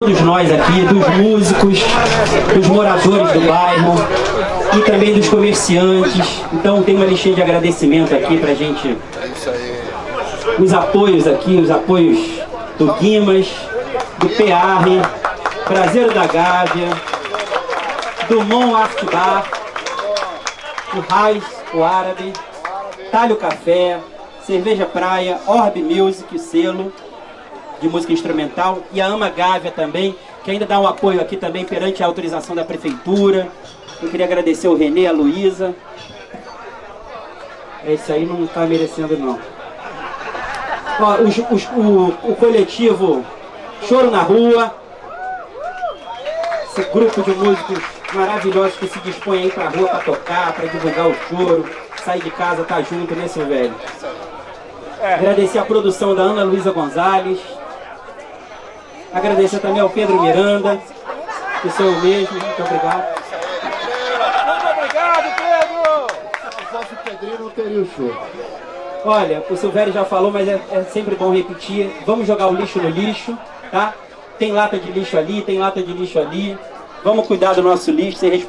todos nós aqui, dos músicos, dos moradores do bairro e também dos comerciantes. Então tem uma listinha de agradecimento aqui pra gente. Os apoios aqui, os apoios do Guimas, do PR, Prazeiro da Gávea, do Mon Art Bar, o Raiz, o Árabe, Talho Café, Cerveja Praia, Orb Music, selo de música instrumental, e a Ama Gávea também, que ainda dá um apoio aqui também perante a autorização da prefeitura. Eu queria agradecer o Renê, a Luísa. Esse aí não está merecendo não. Ó, os, os, o, o coletivo Choro na Rua, esse grupo de músicos maravilhosos que se dispõem aí pra rua para tocar, para divulgar o choro, sair de casa, tá junto, né, seu velho? Agradecer a produção da Ana Luísa Gonzalez. Agradecer também ao Pedro Miranda, que sou eu mesmo. Muito obrigado. Muito obrigado, Pedro! Se fosse o Pedrinho, não teria o show. Olha, o Silvério já falou, mas é, é sempre bom repetir. Vamos jogar o lixo no lixo, tá? Tem lata de lixo ali, tem lata de lixo ali. Vamos cuidar do nosso lixo, ser responsável.